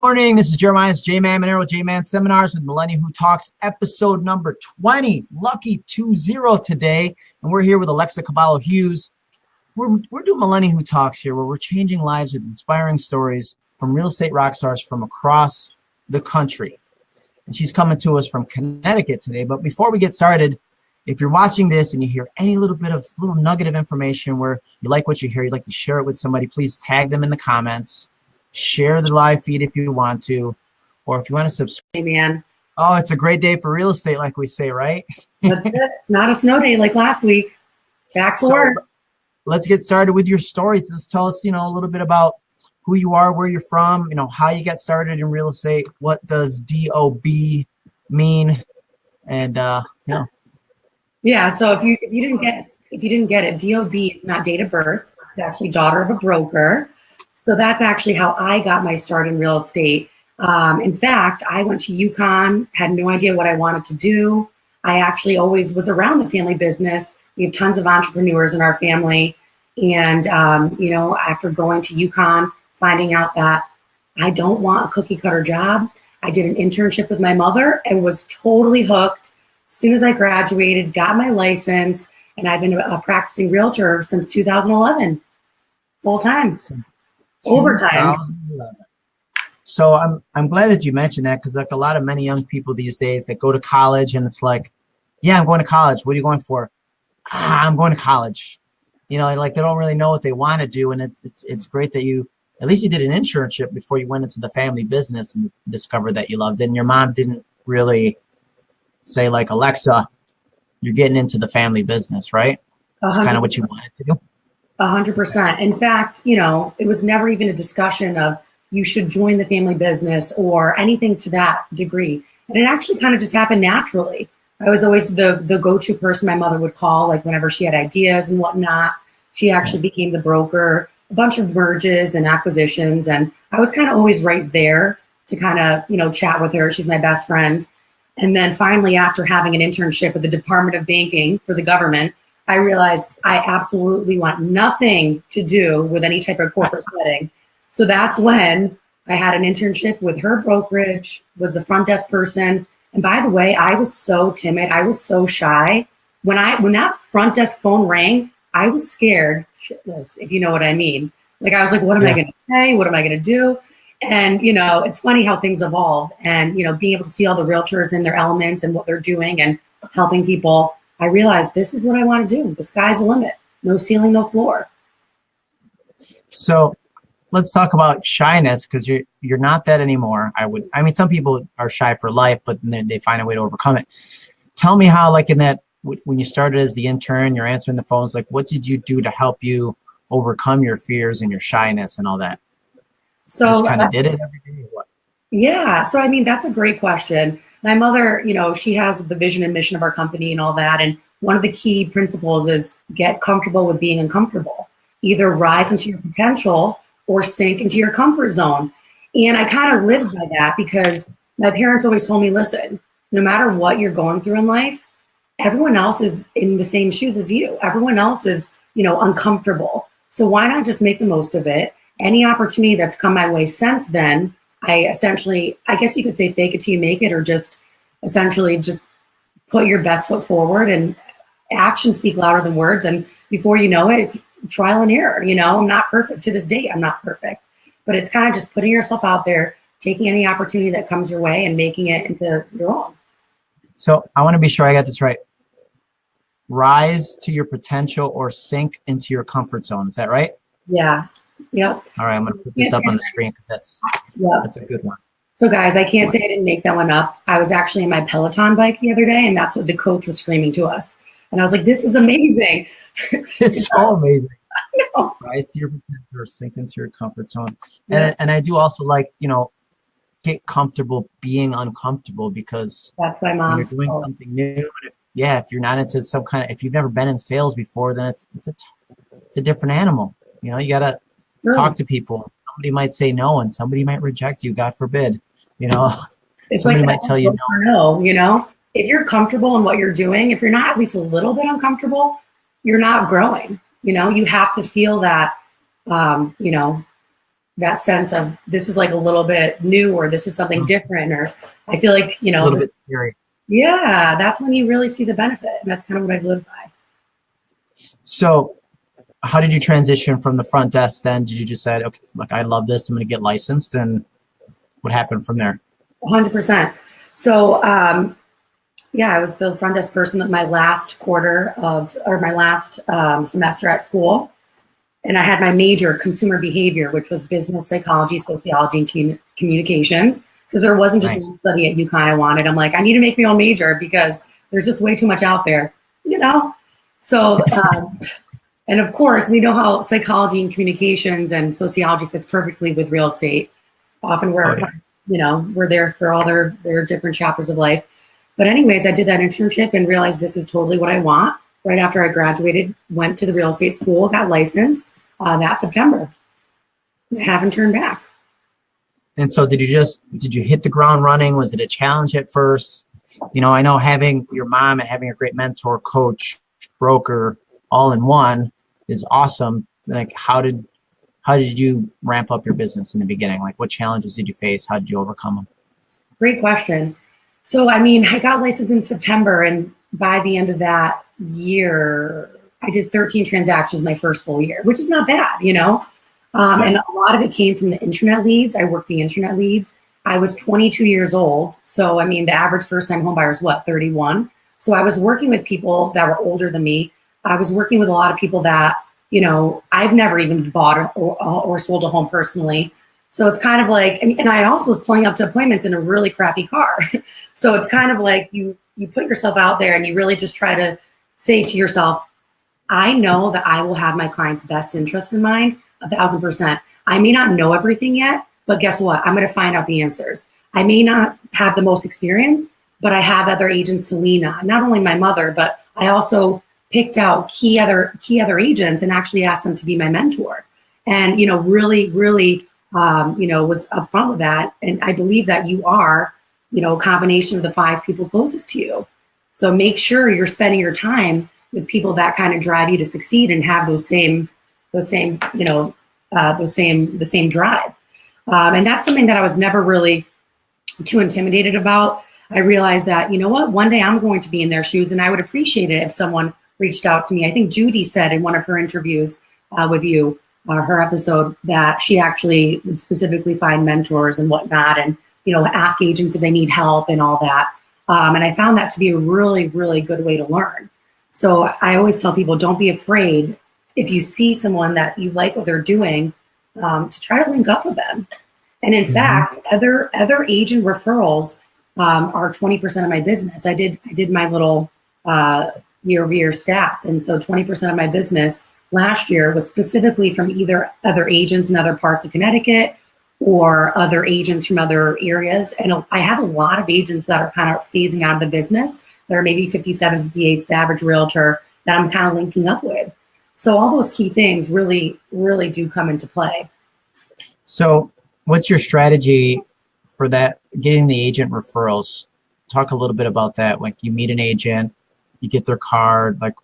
morning. This is Jeremiah's J-Man Monero J-Man Seminars with Millennial Who Talks, episode number 20. Lucky 2-0 today. And we're here with Alexa Cavallo Hughes. We're, we're doing Millennial Who Talks here, where we're changing lives with inspiring stories from real estate rock stars from across the country. And she's coming to us from Connecticut today. But before we get started, if you're watching this and you hear any little bit of little nugget of information where you like what you hear, you'd like to share it with somebody, please tag them in the comments share the live feed if you want to, or if you want to subscribe. Hey, man. Oh, it's a great day for real estate, like we say, right? That's it. It's not a snow day like last week. Back to so, work. Let's get started with your story. Just tell us, you know, a little bit about who you are, where you're from, you know, how you got started in real estate. What does DOB mean? And uh, you know. Yeah. So if you if you didn't get if you didn't get it, DOB is not date of birth. It's actually daughter of a broker. So that's actually how I got my start in real estate. Um, in fact, I went to UConn, had no idea what I wanted to do. I actually always was around the family business. We have tons of entrepreneurs in our family. And, um, you know, after going to UConn, finding out that I don't want a cookie cutter job, I did an internship with my mother and was totally hooked. As soon as I graduated, got my license, and I've been a practicing realtor since 2011, full time overtime. So I'm I'm glad that you mentioned that because like a lot of many young people these days that go to college and it's like, yeah, I'm going to college. What are you going for? Ah, I'm going to college. You know, like they don't really know what they want to do, and it, it's it's great that you at least you did an internship before you went into the family business and discovered that you loved it. And your mom didn't really say like Alexa, you're getting into the family business, right? That's kind of what you wanted to do. Hundred percent. In fact, you know, it was never even a discussion of you should join the family business or anything to that degree. And it actually kind of just happened naturally. I was always the the go-to person my mother would call, like whenever she had ideas and whatnot. She actually became the broker, a bunch of merges and acquisitions, and I was kind of always right there to kind of you know chat with her. She's my best friend. And then finally, after having an internship with the Department of Banking for the government, I realized I absolutely want nothing to do with any type of corporate setting. So that's when I had an internship with her brokerage, was the front desk person. And by the way, I was so timid. I was so shy. When I when that front desk phone rang, I was scared shitless, if you know what I mean. Like I was like, what am yeah. I gonna say? What am I gonna do? And you know, it's funny how things evolve and you know, being able to see all the realtors in their elements and what they're doing and helping people I realized this is what I want to do. The sky's the limit. No ceiling, no floor. So let's talk about shyness because you're you're not that anymore. I would I mean some people are shy for life, but then they find a way to overcome it. Tell me how like in that when you started as the intern, you're answering the phones, like what did you do to help you overcome your fears and your shyness and all that? So just kind of uh, did it every day. What? Yeah. So I mean that's a great question my mother, you know, she has the vision and mission of our company and all that. And one of the key principles is get comfortable with being uncomfortable. Either rise into your potential or sink into your comfort zone. And I kind of lived by that because my parents always told me, listen, no matter what you're going through in life, everyone else is in the same shoes as you. Everyone else is, you know, uncomfortable. So why not just make the most of it? Any opportunity that's come my way since then, I essentially, I guess you could say fake it till you make it, or just essentially just put your best foot forward and actions speak louder than words. And before you know it, trial and error, you know, I'm not perfect to this day. I'm not perfect, but it's kind of just putting yourself out there, taking any opportunity that comes your way and making it into your own. So I want to be sure I got this right. Rise to your potential or sink into your comfort zone. Is that right? Yeah. Yep. All right, I'm going to put this up on the screen that's yep. that's a good one. So guys, I can't say I didn't make that one up. I was actually in my Peloton bike the other day, and that's what the coach was screaming to us. And I was like, "This is amazing!" it's so amazing. Rise to your potential, or sink into your comfort zone. Yeah. And and I do also like you know get comfortable being uncomfortable because that's my mom. You're doing told. something new. If, yeah, if you're not into some kind of if you've never been in sales before, then it's it's a it's a different animal. You know, you gotta Sure. Talk to people. Somebody might say no, and somebody might reject you. God forbid. You know, it's somebody like might tell you no. No, you know, if you're comfortable in what you're doing, if you're not at least a little bit uncomfortable, you're not growing. You know, you have to feel that. Um, you know, that sense of this is like a little bit new or this is something different or I feel like, you know, a little this- bit scary. yeah, that's when you really see the benefit. And that's kind of what I've lived by. So, how did you transition from the front desk? Then did you just say, okay, look, I love this. I'm going to get licensed, and what happened from there? 100%. So, um, yeah, I was the front desk person at my last quarter of, or my last um, semester at school. And I had my major, consumer behavior, which was business psychology, sociology, and commu- communications. Because there wasn't just Nice. one study at UConn I wanted. I'm like, I need to make my own major because there's just way too much out there, you know? So, um, and of course, we know how psychology and communications and sociology fits perfectly with real estate. Often we're yeah. you know, we're there for all their their different chapters of life. But anyways, I did that internship and realized this is totally what I want. Right after I graduated, went to the real estate school, got licensed uh, that September. I haven't turned back. And so, did you just did you hit the ground running? Was it a challenge at first? You know, I know having your mom and having a great mentor, coach, broker, all in one is awesome. Like, how did how did you ramp up your business in the beginning? Like, what challenges did you face? How did you overcome them? Great question. So, I mean, I got licensed in September, and by the end of that year, I did 13 transactions my first full year, which is not bad, you know? Um, and a lot of it came from the internet leads. I worked the internet leads. I was 22 years old. So, I mean, the average first time home buyer is what, 31? So, I was working with people that were older than me. I was working with a lot of people that, you know, I've never even bought or, or sold a home personally. So it's kind of like, and, and I also was pulling up to appointments in a really crappy car. so it's kind of like you you put yourself out there and you really just try to say to yourself, I know that I will have my client's best interest in mind, a thousand percent. I may not know everything yet, but guess what? I'm going to find out the answers. I may not have the most experience, but I have other agents to lean on. Not only my mother, but I also picked out key other key other agents and actually asked them to be my mentor. And you know, really, really um, you know, was upfront with that. And I believe that you are, you know, a combination of the five people closest to you. So make sure you're spending your time with people that kind of drive you to succeed and have those same, those same, you know, uh, those same, the same drive. Um, and that's something that I was never really too intimidated about. I realized that, you know what, one day I'm going to be in their shoes and I would appreciate it if someone reached out to me. I think Judy said in one of her interviews uh, with you, uh, her episode that she actually would specifically find mentors and whatnot and you know ask agents if they need help and all that um, and i found that to be a really really good way to learn so i always tell people don't be afraid if you see someone that you like what they're doing um, to try to link up with them and in Mhm. fact other other agent referrals um, are 20% of my business i did i did my little uh, year over year stats and so 20% of my business last year was specifically from either other agents in other parts of Connecticut or other agents from other areas. And I have a lot of agents that are kind of phasing out of the business that are maybe 57, 58, the average realtor that I'm kind of linking up with. So all those key things really, really do come into play. So, what's your strategy for that? Getting the agent referrals. Talk a little bit about that. Like, you meet an agent, you get their card. Like,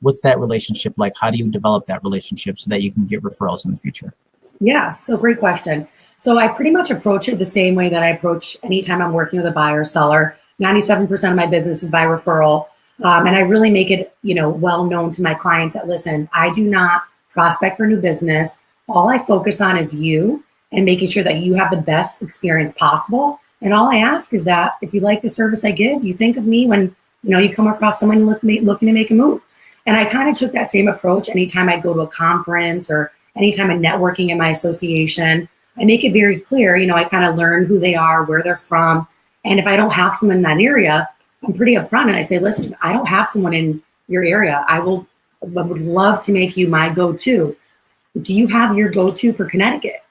what's that relationship like? How do you develop that relationship so that you can get referrals in the future? Yeah, so great question. So I pretty much approach it the same way that I approach anytime I'm working with a buyer or seller. 97% of my business is by referral. Um, and I really make it, you know, well known to my clients that listen, I do not prospect for new business. All I focus on is you and making sure that you have the best experience possible. And all I ask is that if you like the service I give, you think of me when, you know, you come across someone look, looking to make a move. And I kind of took that same approach anytime I'd go to a conference or anytime I'm networking in my association. I make it very clear, you know, I kind of learn who they are, where they're from. And if I don't have someone in that area, I'm pretty upfront and I say, listen, I don't have someone in your area. I will I would love to make you my go-to. Do you have your go-to for Connecticut?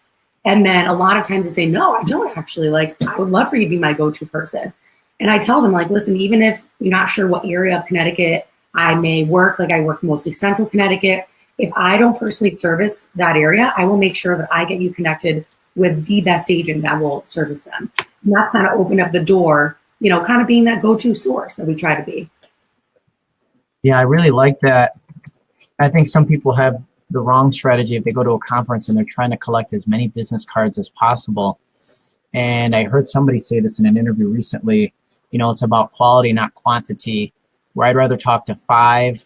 And then a lot of times they say, no, I don't actually. Like, I would love for you to be my go-to person. And I tell them, like, listen, even if you're not sure what area of Connecticut I may work, like I work mostly central Connecticut, if I don't personally service that area, I will make sure that I get you connected with the best agent that will service them. And that's kind of open up the door, you know, kind of being that go-to source that we try to be. Yeah, I really like that. I think some people have the wrong strategy if they go to a conference and they're trying to collect as many business cards as possible. And I heard somebody say this in an interview recently. You know, it's about quality, not quantity. Where I'd rather talk to five,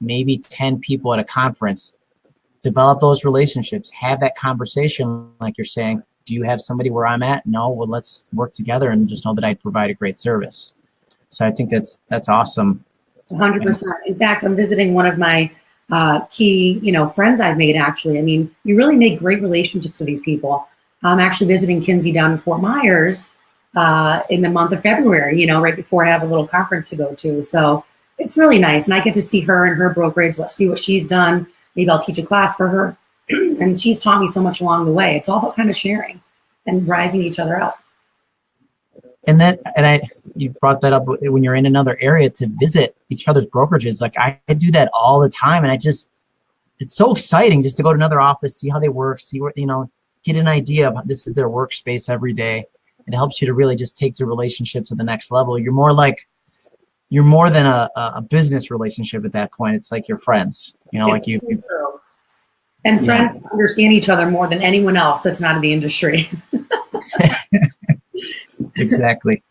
maybe ten people at a conference, develop those relationships, have that conversation, like you're saying. Do you have somebody where I'm at? No. Well, let's work together and just know that I provide a great service. So I think that's that's awesome. 100%. In fact, I'm visiting one of my uh, key, you know, friends I've made actually. I mean, you really make great relationships with these people. I'm actually visiting Kinsey down in Fort Myers uh, in the month of February, you know, right before I have a little conference to go to. So it's really nice. And I get to see her and her brokerage, what, see what she's done. Maybe I'll teach a class for her. and she's taught me so much along the way. It's all about kind of sharing and rising each other up and then and i you brought that up when you're in another area to visit each other's brokerages like i, I do that all the time and i just it's so exciting just to go to another office see how they work see what you know get an idea of this is their workspace every day it helps you to really just take the relationship to the next level you're more like you're more than a, a business relationship at that point it's like your friends you know it's like you, you and friends yeah. understand each other more than anyone else that's not in the industry exactly.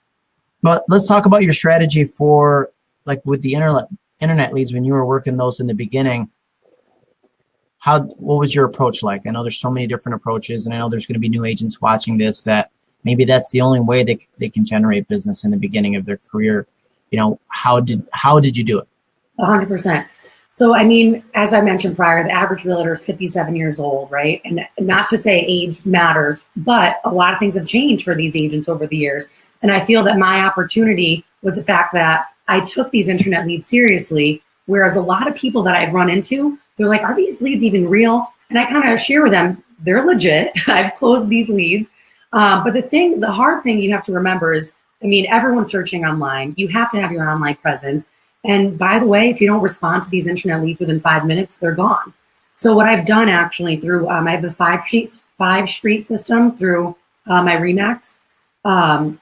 But let's talk about your strategy for like with the internet internet leads when you were working those in the beginning. How what was your approach like? I know there's so many different approaches, and I know there's going to be new agents watching this that maybe that's the only way they they can generate business in the beginning of their career. You know, how did how did you do it? 100%. So, I mean, as I mentioned prior, the average realtor is 57 years old, right? And not to say age matters, but a lot of things have changed for these agents over the years. And I feel that my opportunity was the fact that I took these internet leads seriously, whereas a lot of people that I've run into, they're like, are these leads even real? And I kind of share with them, they're legit. I've closed these leads. Uh, but the thing, the hard thing you have to remember is, I mean, everyone's searching online. You have to have your online presence. And by the way, if you don't respond to these internet leads within five minutes, they're gone. So what I've done actually through, um, I have the five sheets, five street system through uh, my Remax um,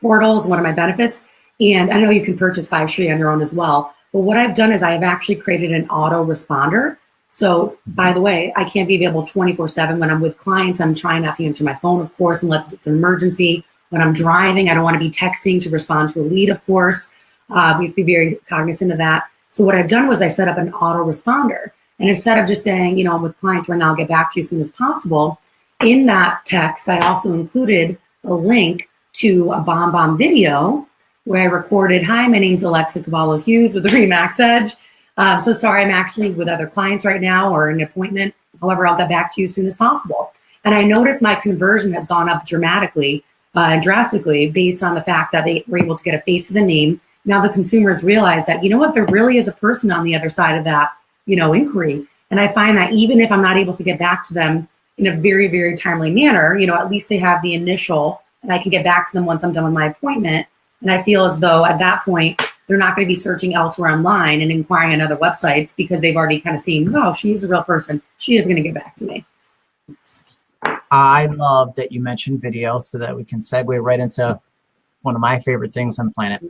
portal is one of my benefits. And I know you can purchase five street on your own as well. But what I've done is I have actually created an auto responder. So by the way, I can't be available 24 seven when I'm with clients. I'm trying not to answer my phone, of course, unless it's an emergency. When I'm driving, I don't want to be texting to respond to a lead, of course. Uh, we have to be very cognizant of that. So what I've done was I set up an autoresponder. And instead of just saying, you know, I'm with clients right now, I'll get back to you as soon as possible, in that text, I also included a link to a BombBomb video where I recorded, hi, my name's Alexa Cavallo Hughes with the Remax Edge. Uh, so sorry, I'm actually with other clients right now or an appointment. However, I'll get back to you as soon as possible. And I noticed my conversion has gone up dramatically uh, and drastically based on the fact that they were able to get a face to the name now the consumers realize that, you know what, there really is a person on the other side of that, you know, inquiry. And I find that even if I'm not able to get back to them in a very, very timely manner, you know, at least they have the initial and I can get back to them once I'm done with my appointment. And I feel as though at that point, they're not going to be searching elsewhere online and inquiring on other websites because they've already kind of seen, oh, she's a real person. She is going to get back to me. I love that you mentioned video so that we can segue right into one of my favorite things on the planet.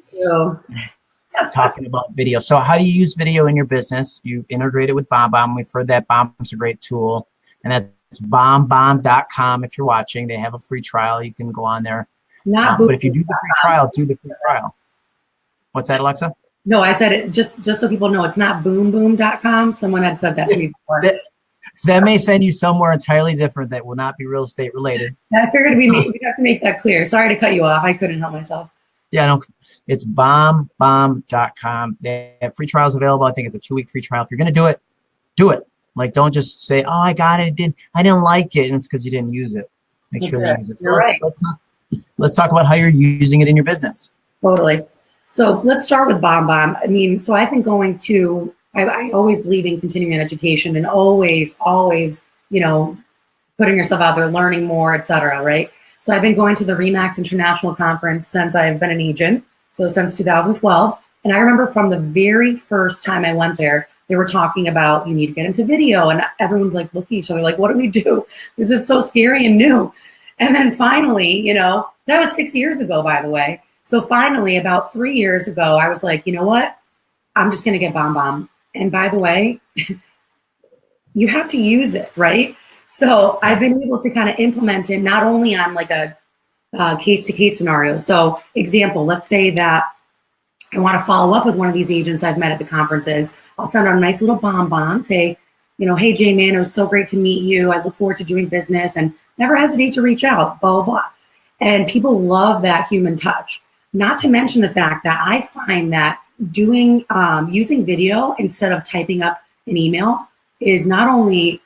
Talking about video. So how do you use video in your business? You integrate it with BombBomb. We've heard that BombBomb's a great tool. And that's bombbomb.com if you're watching. They have a free trial. You can go on there. Not um, but if you do the free trial, do the free trial. What's that, Alexa? No, I said it just just so people know it's not boomboom.com. Someone had said that to me before. that, that may send you somewhere entirely different that will not be real estate related. I figured we we'd have to make that clear. Sorry to cut you off. I couldn't help myself. Yeah, no, it's bombbomb.com. They have free trials available. I think it's a two week free trial. If you're going to do it, do it. Like, don't just say, oh, I got it. it didn't, I didn't like it. And it's because you didn't use it. Make That's sure it. you use it. You're let's, right. Let's let's talk about how you're using it in your business. Totally. So let's start with Bomb Bomb. I mean, so I've been going to I, I always believe in continuing education and always, always, you know, putting yourself out there, learning more, etc. Right. So I've been going to the Remax International Conference since I've been an agent. So since 2012. And I remember from the very first time I went there, they were talking about you need to get into video and everyone's like looking at each other like what do we do this is so scary and new and then finally you know that was six years ago by the way so finally about three years ago i was like you know what i'm just going to get BombBomb and by the way, you have to use it, right? So I've been able to kind of implement it not only on like a case to case scenario. So example, let's say that I want to follow up with one of these agents I've met at the conferences. I'll send out a nice little bomb bomb, say, you know, hey Jay Man, it was so great to meet you. I look forward to doing business and never hesitate to reach out, blah, blah, blah. And people love that human touch. Not to mention the fact that I find that doing, um, using video instead of typing up an email is not only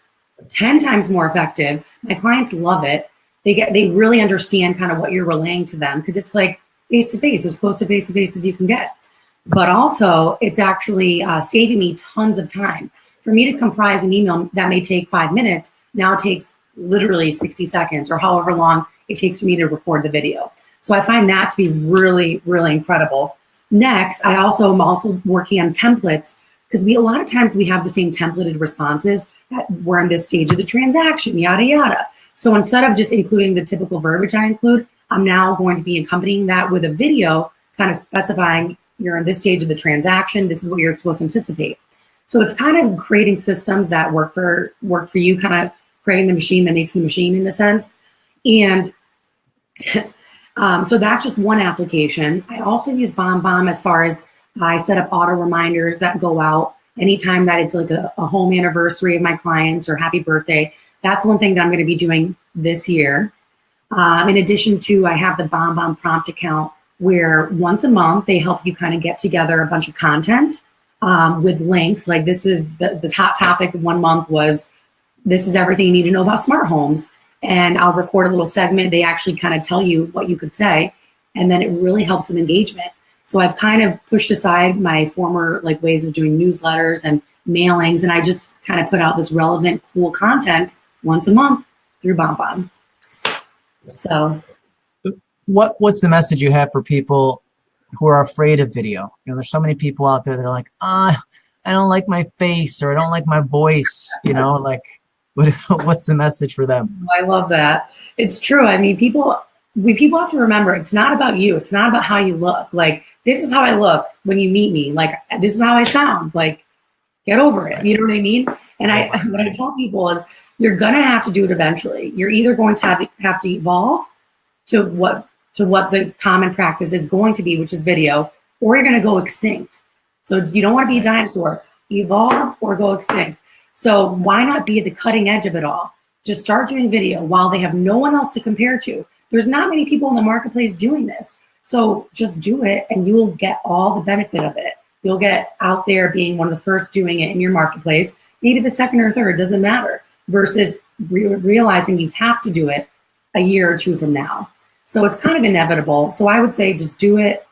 10 times more effective, my clients love it. They get, they really understand kind of what you're relaying to them because it's like face to face, as close to face to face as you can get. But also it's actually uh, saving me tons of time. For me to comprise an email that may take five minutes, now takes literally 60 seconds or however long it takes for me to record the video. So I find that to be really, really incredible. Next, I also am also working on templates because we a lot of times we have the same templated responses that we're in this stage of the transaction, yada, yada. So instead of just including the typical verbiage I include, I'm now going to be accompanying that with a video kind of specifying you're in this stage of the transaction, this is what you're supposed to anticipate. So it's kind of creating systems that work for work for you, kind of creating the machine that makes the machine in a sense. And um, so that's just one application. I also use BombBomb as far as I set up auto reminders that go out anytime that it's like a, a home anniversary of my clients or happy birthday. That's one thing that I'm going to be doing this year. Um, in addition to, I have the BombBomb prompt account where once a month they help you kind of get together a bunch of content um, with links. Like this is the, the top topic one month was this is everything you need to know about smart homes. And I'll record a little segment. They actually kind of tell you what you could say. And then it really helps with engagement. So I've kind of pushed aside my former like ways of doing newsletters and mailings, and I just kind of put out this relevant, cool content once a month through BombBomb. So, what what's the message you have for people who are afraid of video? You know, there's so many people out there that are like, ah, I don't like my face or I don't like my voice. You know, like, what what's the message for them? Oh, I love that. It's true. I mean, people we people have to remember it's not about you. It's not about how you look. Like this is how I look when you meet me. Like this is how I sound. Like get over it. You know what I mean? And I what I tell people is you're gonna have to do it eventually. You're either going to have, have to evolve to what to what the common practice is going to be, which is video, or you're gonna go extinct. So you don't want to be a dinosaur. Evolve or go extinct. So why not be at the cutting edge of it all? Just start doing video while they have no one else to compare to. There's not many people in the marketplace doing this. So just do it and you will get all the benefit of it. You'll get out there being one of the first doing it in your marketplace, maybe the second or third, doesn't matter, versus re realizing you have to do it a year or two from now. So it's kind of inevitable. So I would say just do it.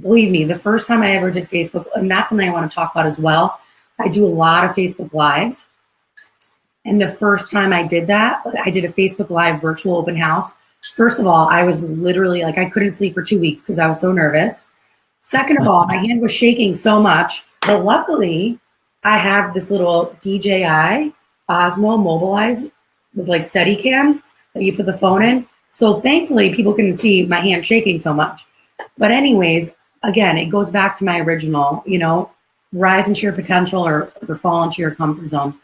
Believe me, the first time I ever did Facebook, and that's something I want to talk about as well. I do a lot of Facebook Lives. And the first time I did that, I did a Facebook Live virtual open house First of all, I was literally like, I couldn't sleep for two weeks because I was so nervous. Second of all, my hand was shaking so much, but luckily I have this little DJI Osmo Mobilize with like Steadicam that you put the phone in. So thankfully people can see my hand shaking so much. But anyways, again, it goes back to my original, you know, rise into your potential or, or fall into your comfort zone.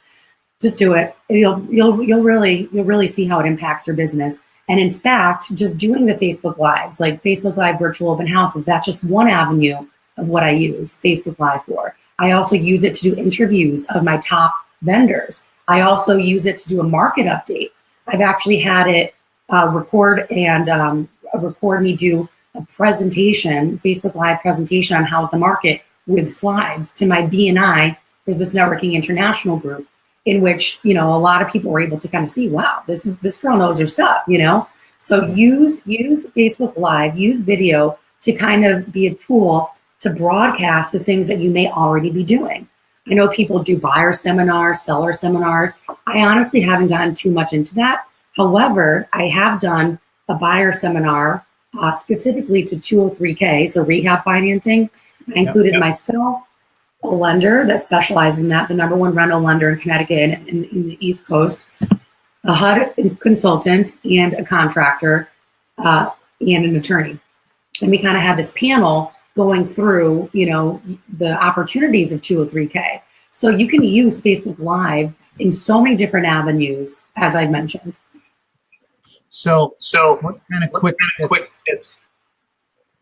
Just do it. You'll, you'll, you'll really, you'll really see how it impacts your business. And in fact, just doing the Facebook Lives, like Facebook Live virtual open houses, that's just one avenue of what I use Facebook Live for. I also use it to do interviews of my top vendors. I also use it to do a market update. I've actually had it uh, record and um, record me do a presentation, Facebook Live presentation on how's the market with slides to my BNI Business Networking International group in which, you know, a lot of people were able to kind of see, wow, this is this girl knows her stuff, you know? So use use Facebook Live, use video to kind of be a tool to broadcast the things that you may already be doing. I know people do buyer seminars, seller seminars. I honestly haven't gotten too much into that. However, I have done a buyer seminar uh, specifically to 203K, so rehab financing. I included yep, yep. myself, a lender that specializes in that, the number one rental lender in Connecticut and in, in, the East Coast, a HUD consultant and a contractor uh, and an attorney. And we kind of have this panel going through, you know, the opportunities of 203K. So you can use Facebook Live in so many different avenues, as I've mentioned. So, So, what kind of quick, kind of quick tips.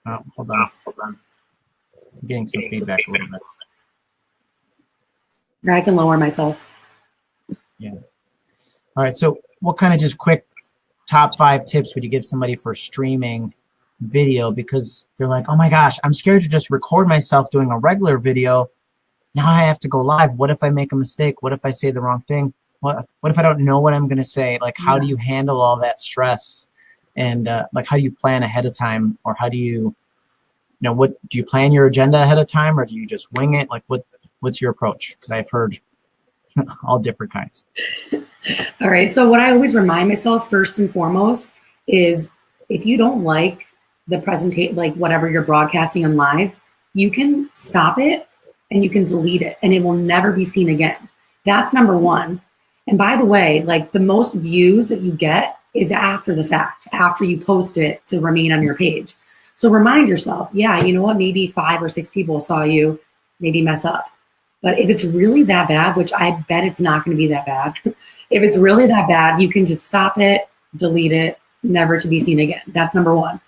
Oh, hold on, Hold on. I'm getting some feedback a little bit. I can lower myself. Yeah. All right, so what kind of just quick top five tips would you give somebody for streaming video? Because they're like, oh my gosh, I'm scared to just record myself doing a regular video. Now I have to go live. What if I make a mistake? What if I say the wrong thing? What, what if I don't know what I'm going to say? Like, how do you handle all that stress? And uh, like, how do you plan ahead of time? Or how do you, you know, what do you plan your agenda ahead of time or do you just wing it? Like, what what's your approach? Because I've heard all different kinds. All right. So what I always remind myself first and foremost is if you don't like the presentation, like whatever you're broadcasting on live, you can stop it and you can delete it and it will never be seen again. That's number one. And by the way, like the most views that you get is after the fact, after you post it to remain on your page. So remind yourself, yeah, you know what? Maybe five or six people saw you maybe mess up. But if it's really that bad, which I bet it's not going to be that bad, if it's really that bad, you can just stop it, delete it, never to be seen again. That's number one.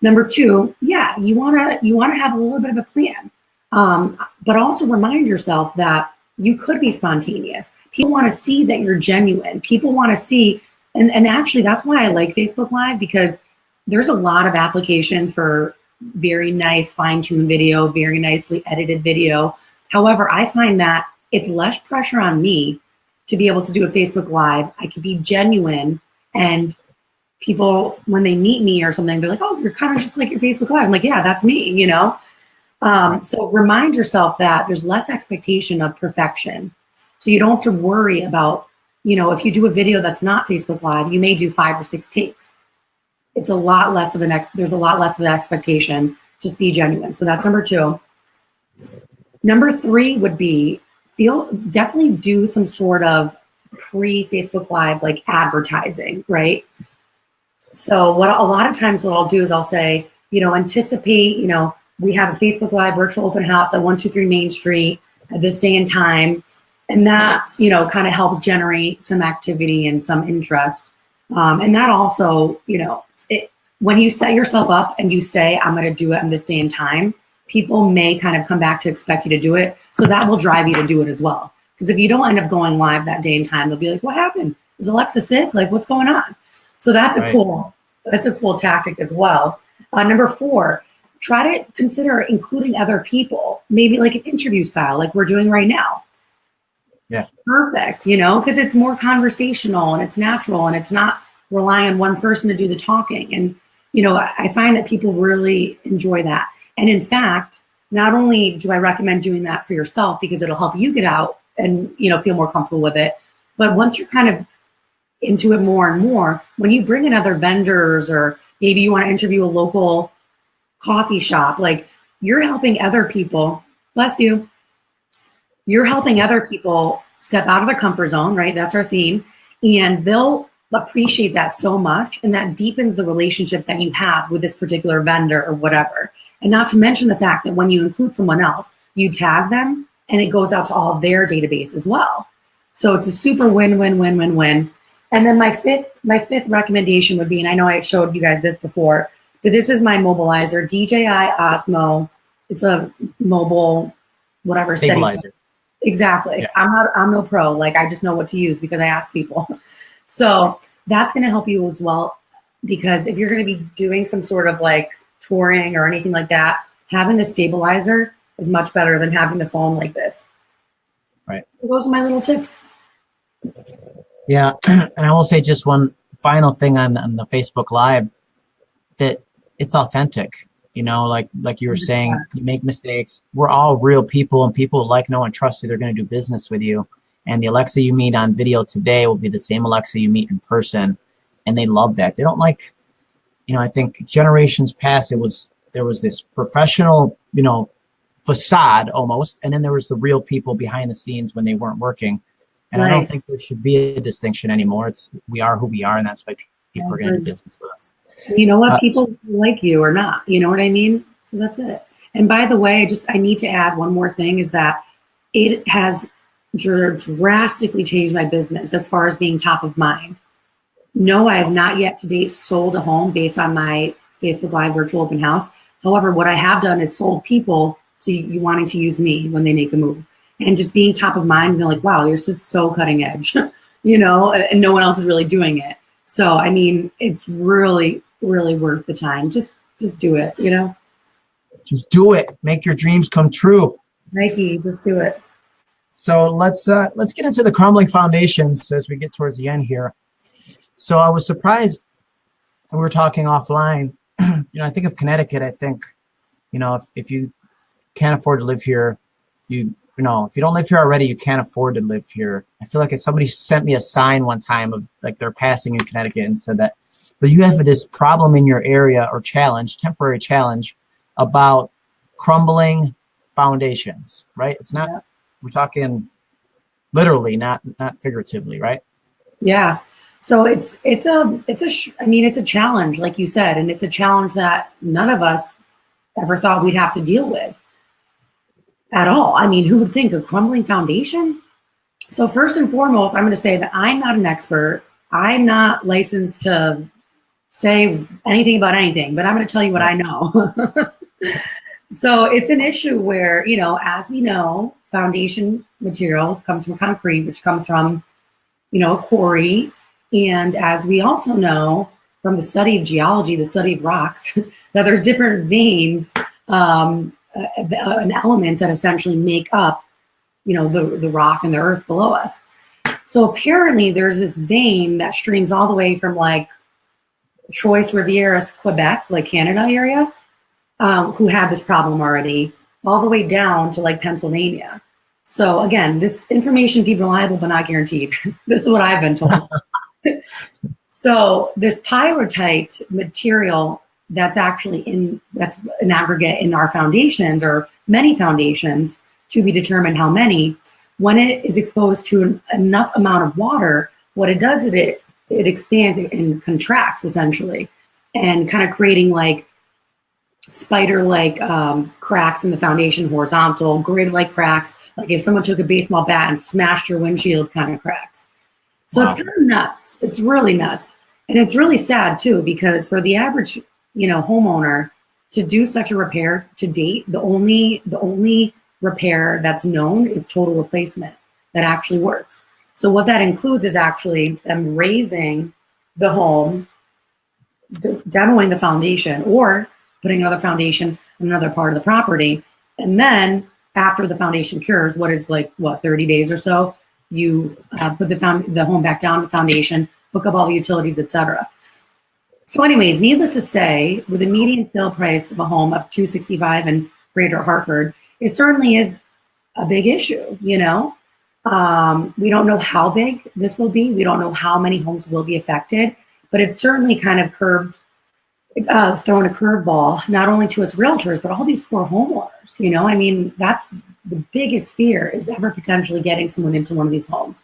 Number two, yeah, you wanna you wanna have a little bit of a plan, um, but also remind yourself that you could be spontaneous. People want to see that you're genuine. People want to see, and and actually that's why I like Facebook Live because there's a lot of applications for very nice fine-tuned video, very nicely edited video. However, I find that it's less pressure on me to be able to do a Facebook Live. I can be genuine and people, when they meet me or something, they're like, oh, you're kind of just like your Facebook Live. I'm like, yeah, that's me, you know? Um, so remind yourself that there's less expectation of perfection. So you don't have to worry about, you know, if you do a video that's not Facebook Live, you may do five or six takes. It's a lot less of an ex, there's a lot less of an expectation. Just be genuine. So that's number two. Number three would be feel definitely do some sort of pre Facebook Live like advertising, right? So what a lot of times what I'll do is I'll say, you know, anticipate, you know, we have a Facebook Live virtual open house at 123 Main Street at this day and time. And that, you know, kind of helps generate some activity and some interest. Um, and that also, you know, when you set yourself up and you say, I'm going to do it on this day and time, people may kind of come back to expect you to do it. So that will drive you to do it as well. Because if you don't end up going live that day and time, they'll be like, what happened? Is Alexa sick? Like, what's going on? So that's Right. a cool, that's a cool tactic as well. Uh, number four, try to consider including other people, maybe like an interview style, like we're doing right now. Yeah. Perfect, you know, because it's more conversational and it's natural and it's not relying on one person to do the talking. And, you know, I find that people really enjoy that. And in fact, not only do I recommend doing that for yourself because it'll help you get out and, you know, feel more comfortable with it, but once you're kind of into it more and more, when you bring in other vendors or maybe you want to interview a local coffee shop, like you're helping other people, bless you, you're helping other people step out of their comfort zone, right? That's our theme. And they'll appreciate that so much. And that deepens the relationship that you have with this particular vendor or whatever. And not to mention the fact that when you include someone else, you tag them and it goes out to all their database as well. So it's a super win, win, win, win, win. And then my fifth, my fifth recommendation would be, and I know I showed you guys this before, but this is my mobilizer, DJI Osmo. It's a mobile, whatever setting. Stabilizer. Exactly. Yeah. I'm not, I'm no pro. Like I just know what to use because I ask people. So that's going to help you as well. Because if you're going to be doing some sort of like touring or anything like that, having the stabilizer is much better than having the phone like this. Right. Those are my little tips. Yeah, and I will say just one final thing on, on the Facebook Live that it's authentic. You know, like like you were saying, you make mistakes. We're all real people, and people like, know, and trust you. They're going to do business with you. And the Alexa you meet on video today will be the same Alexa you meet in person, and they love that. They don't like, you know, I think generations past it was there was this professional, you know, facade almost, and then there was the real people behind the scenes when they weren't working. And I don't think there should be a distinction anymore. It's we are who we are, and that's why people are going to do business with us. You know what? Uh, People like you or not. You know what I mean? So that's it. And by the way, just I need to add one more thing is that it has drastically changed my business as far as being top of mind. No, I have not yet to date sold a home based on my Facebook Live virtual open house. However, what I have done is sold people to you wanting to use me when they make a move and just being top of mind they're like, wow, this is so cutting edge, you know, and no one else is really doing it. So, I mean, it's really, really worth the time. Just, just do it, you know? Just do it. Make your dreams come true. Nike, just do it. So let's uh, let's get into the crumbling foundations as we get towards the end here. So I was surprised we were talking offline. you know, I think of Connecticut. I think, you know, if, if you can't afford to live here, you you know, if you don't live here already, you can't afford to live here. I feel like if somebody sent me a sign one time of like they're passing in Connecticut and said that, but you have this problem in your area or challenge, temporary challenge about crumbling foundations, right? It's not, yeah. We're talking literally, not, not figuratively, right? Yeah. So it's, it's a, it's a, I mean, it's a challenge, like you said, and it's a challenge that none of us ever thought we'd have to deal with at all. I mean, who would think a crumbling foundation? So first and foremost, I'm going to say that I'm not an expert. I'm not licensed to say anything about anything, but I'm going to tell you what I know. so it's an issue where, you know, as we know, foundation materials comes from concrete, which comes from, you know, a quarry. And as we also know from the study of geology, the study of rocks, that there's different veins um, uh, an elements that essentially make up, you know, the, the rock and the earth below us. So apparently there's this vein that streams all the way from like Trois Rivières, Quebec, like Canada area, um, who have this problem already, all the way down to like Pennsylvania. So again, this information deep reliable, but not guaranteed. this is what I've been told. so this pyrrhotite material that's actually in, that's an aggregate in our foundations or many foundations to be determined how many, when it is exposed to an, enough amount of water, what it does is it, it expands and contracts essentially and kind of creating like spider-like um, cracks in the foundation, horizontal, grid-like cracks, like if someone took a baseball bat and smashed your windshield kind of cracks. So wow. it's kind of nuts. It's really nuts. And it's really sad too, because for the average you know, homeowner to do such a repair to date, the only, the only repair that's known is total replacement that actually works. So what that includes is actually them raising the home, demoing the foundation or putting another foundation in another part of the property. And then after the foundation cures, what is like, what, 30 days or so, you uh, put the, found, the home back down the foundation, hook up all the utilities, etc. So anyways, needless to say, with a median sale price of a home of 265 in Greater Hartford, it certainly is a big issue, you know? Um, we don't know how big this will be. We don't know how many homes will be affected, but it's certainly kind of curved, uh, thrown a curveball, not only to us realtors, but all these poor homeowners, you know? I mean, that's the biggest fear is ever potentially getting someone into one of these homes.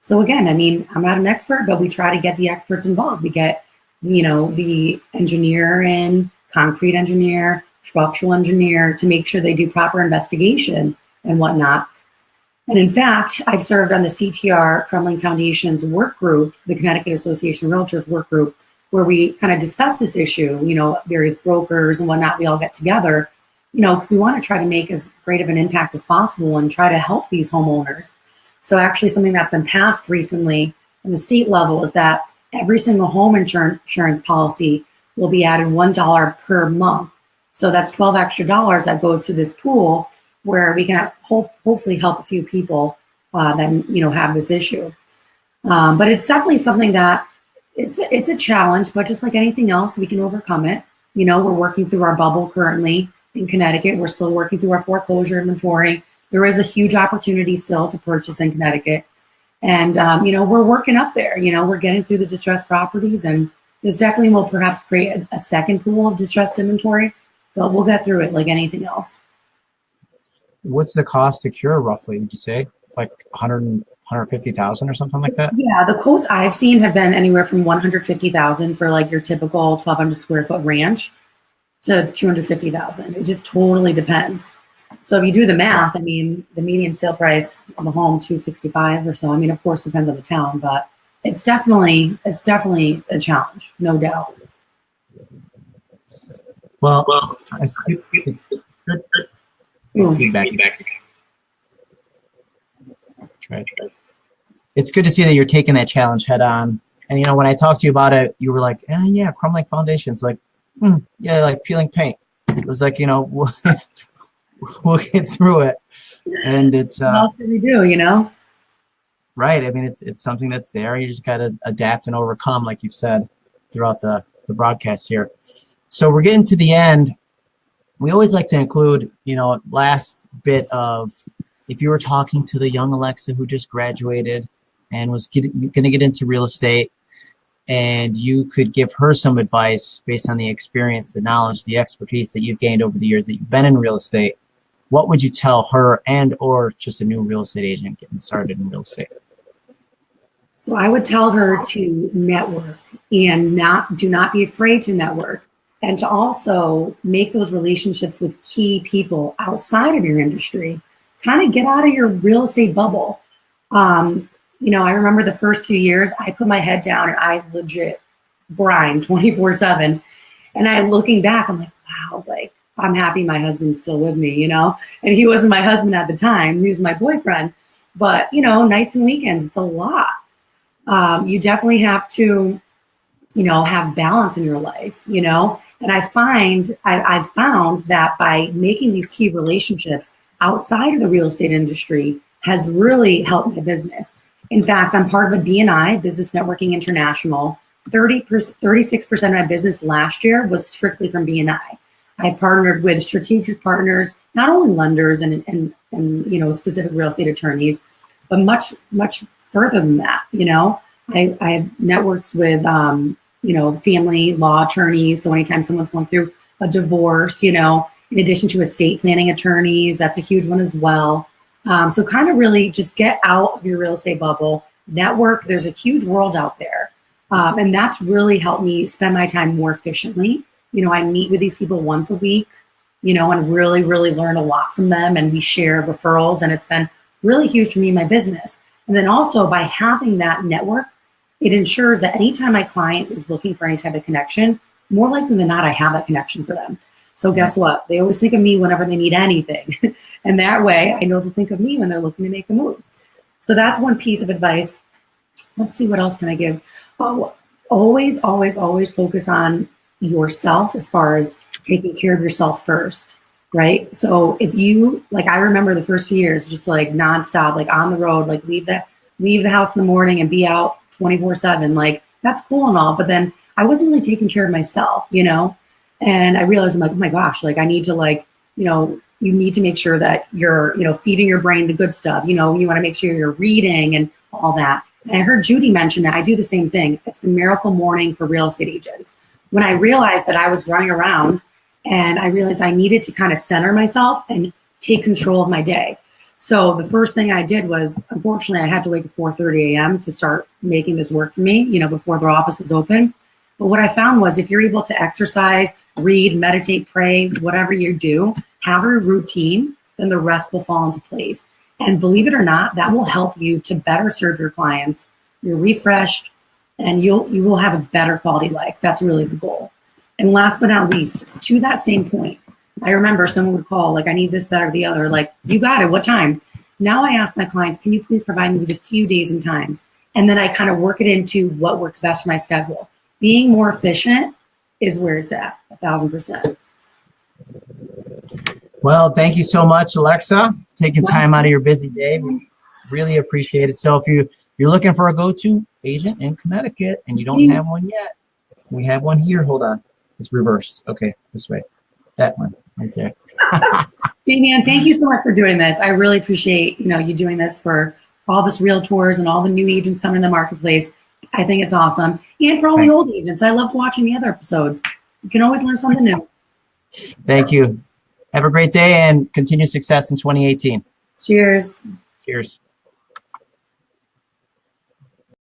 So again, I mean, I'm not an expert, but we try to get the experts involved. We get you know, the engineer and concrete engineer, structural engineer to make sure they do proper investigation and whatnot. And in fact, I've served on the CTR Crumbling Foundation's work group, the Connecticut Association of Realtors work group, where we kind of discuss this issue, you know, various brokers and whatnot, we all get together, you know, because we want to try to make as great of an impact as possible and try to help these homeowners. So actually something that's been passed recently in the state level is that every single home insurance policy will be added $1 per month. So that's 12 extra dollars that goes to this pool where we can hope, hopefully help a few people uh, that you know have this issue. Um, but it's definitely something that it's a, it's a challenge, but just like anything else, we can overcome it. You know, we're working through our bubble currently in Connecticut. We're still working through our foreclosure inventory. There is a huge opportunity still to purchase in Connecticut. And, um, you know, we're working up there, you know, we're getting through the distressed properties and this definitely will perhaps create a, a second pool of distressed inventory, but we'll get through it like anything else. What's the cost to cure roughly, would you say? Like 100, 150,000 or something like that? Yeah, the quotes I've seen have been anywhere from 150,000 for like your typical 1200 square foot ranch to 250,000. It just totally depends. So if you do the math, I mean, the median sale price of a home, 265 or so. I mean, of course, depends on the town, but it's definitely, it's definitely a challenge, no doubt. Well, it's good, good Ooh. feedback. Try, try. It's good to see that you're taking that challenge head on. And you know, when I talked to you about it, you were like, eh, "Yeah, crumbling Foundation's like, hmm, yeah, like peeling paint." It was like, you know, we'll, we'll get through it, and it's What uh, else can we do, you know? right. I mean, it's it's something that's there. You just got to adapt and overcome, like you've said throughout the the broadcast here. So we're getting to the end. We always like to include, you know, last bit of if you were talking to the young Alexa who just graduated and was going to get into real estate, and you could give her some advice based on the experience, the knowledge, the expertise that you've gained over the years that you've been in real estate, what would you tell her and or just a new real estate agent getting started in real estate? So I would tell her to network and not do not be afraid to network and to also make those relationships with key people outside of your industry. Kind of get out of your real estate bubble. Um, you know, I remember the first two years I put my head down and I legit grind 24 7. And I looking back, I'm like, wow, like I'm happy my husband's still with me, you know? And he wasn't my husband at the time, he was my boyfriend. But, you know, nights and weekends, it's a lot um, you definitely have to, you know, have balance in your life, you know. And I find I, I've found that by making these key relationships outside of the real estate industry has really helped my business. In fact, I'm part of a BNI, Business Networking International. 30 36% of my business last year was strictly from BNI. I partnered with strategic partners, not only lenders and, and, and you know specific real estate attorneys, but much much further than that. You know, I, I have networks with, um, you know, family law attorneys. So anytime someone's going through a divorce, you know, in addition to estate planning attorneys, that's a huge one as well. Um, so kind of really just get out of your real estate bubble, network. There's a huge world out there. Um, and that's really helped me spend my time more efficiently. You know, I meet with these people once a week, you know, and really, really learn a lot from them. And we share referrals. And it's been really huge for me my business. And then also by having that network, it ensures that anytime my client is looking for any type of connection, more likely than not, I have that connection for them. So guess what? They always think of me whenever they need anything. and that way I know to think of me when they're looking to make a move. So that's one piece of advice. Let's see, what else can I give? Oh, always, always, always focus on yourself as far as taking care of yourself first right? So if you like, I remember the first few years, just like nonstop, like on the road, like leave the leave the house in the morning and be out 24 seven. Like that's cool and all, but then I wasn't really taking care of myself, you know. And I realized I'm like, oh my gosh, like I need to like, you know, you need to make sure that you're, you know, feeding your brain the good stuff. You know, you want to make sure you're reading and all that. And I heard Judy mention that I do the same thing. It's the miracle morning for real estate agents. When I realized that I was running around and I realized I needed to kind of center myself and take control of my day. So the first thing I did was, unfortunately, I had to wake at 4:30 a.m. to start making this work for me. You know, before their office is open. But what I found was, if you're able to exercise, read, meditate, pray, whatever you do, have a routine, then the rest will fall into place. And believe it or not, that will help you to better serve your clients. You're refreshed, and you'll you will have a better quality life. That's really the goal. And last but not least, to that same point, I remember someone would call, like, I need this, that, or the other. Like, you got it. What time? Now I ask my clients, can you please provide me with a few days and times? And then I kind of work it into what works best for my schedule. Being more efficient is where it's at, a thousand percent. Well, thank you so much, Alexa, taking time out of your busy day. We really appreciate it. So if you you're looking for a go-to agent in Connecticut and you don't mm-hmm. have one yet, we have one here. Hold on. It's reversed. Okay, this way. That one right there. Damian, thank you so much for doing this. I really appreciate, you know, you doing this for all this realtors and all the new agents coming in the marketplace. I think it's awesome. And for all Thanks. the old agents, I loved watching the other episodes. You can always learn something new. Thank you. Have a great day and continued success in 2018. Cheers. Cheers.